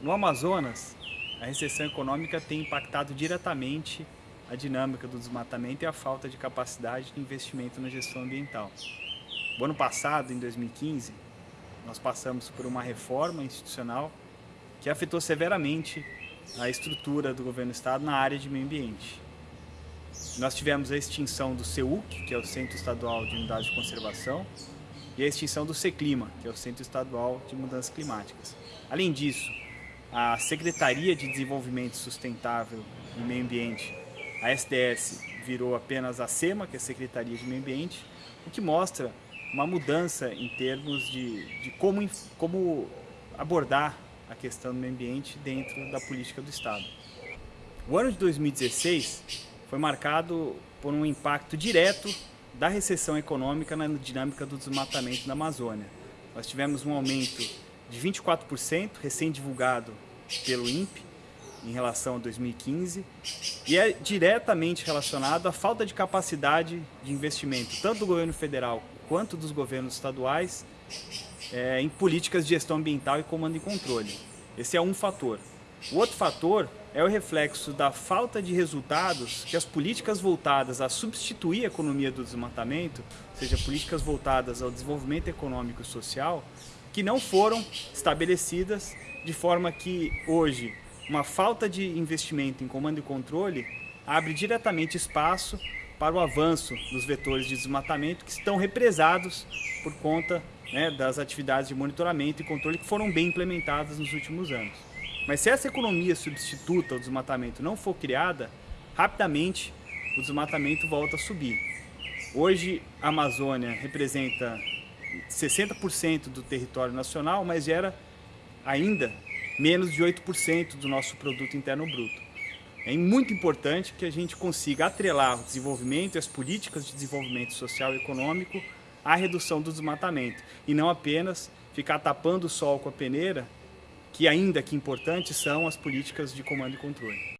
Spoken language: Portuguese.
No Amazonas, a recessão econômica tem impactado diretamente a dinâmica do desmatamento e a falta de capacidade de investimento na gestão ambiental. O ano passado, em 2015, nós passamos por uma reforma institucional que afetou severamente a estrutura do governo do estado na área de meio ambiente. Nós tivemos a extinção do CEUC, que é o Centro Estadual de Unidade de Conservação, e a extinção do CECLIMA, que é o Centro Estadual de Mudanças Climáticas. Além disso, a Secretaria de Desenvolvimento Sustentável e Meio Ambiente, a SDS, virou apenas a SEMA, que é a Secretaria de Meio Ambiente, o que mostra uma mudança em termos de, de como, como abordar a questão do meio ambiente dentro da política do Estado. O ano de 2016 foi marcado por um impacto direto da recessão econômica na dinâmica do desmatamento na Amazônia. Nós tivemos um aumento de 24%, recém-divulgado pelo INPE, em relação a 2015, e é diretamente relacionado à falta de capacidade de investimento, tanto do governo federal quanto dos governos estaduais, é, em políticas de gestão ambiental e comando e controle. Esse é um fator. O outro fator é o reflexo da falta de resultados que as políticas voltadas a substituir a economia do desmatamento, ou seja, políticas voltadas ao desenvolvimento econômico e social, que não foram estabelecidas de forma que hoje uma falta de investimento em comando e controle abre diretamente espaço para o avanço dos vetores de desmatamento que estão represados por conta né, das atividades de monitoramento e controle que foram bem implementadas nos últimos anos. Mas se essa economia substituta ao desmatamento não for criada, rapidamente o desmatamento volta a subir. Hoje a Amazônia representa 60% do território nacional, mas gera ainda menos de 8% do nosso produto interno bruto. É muito importante que a gente consiga atrelar o desenvolvimento e as políticas de desenvolvimento social e econômico à redução do desmatamento e não apenas ficar tapando o sol com a peneira, que ainda que importantes são as políticas de comando e controle.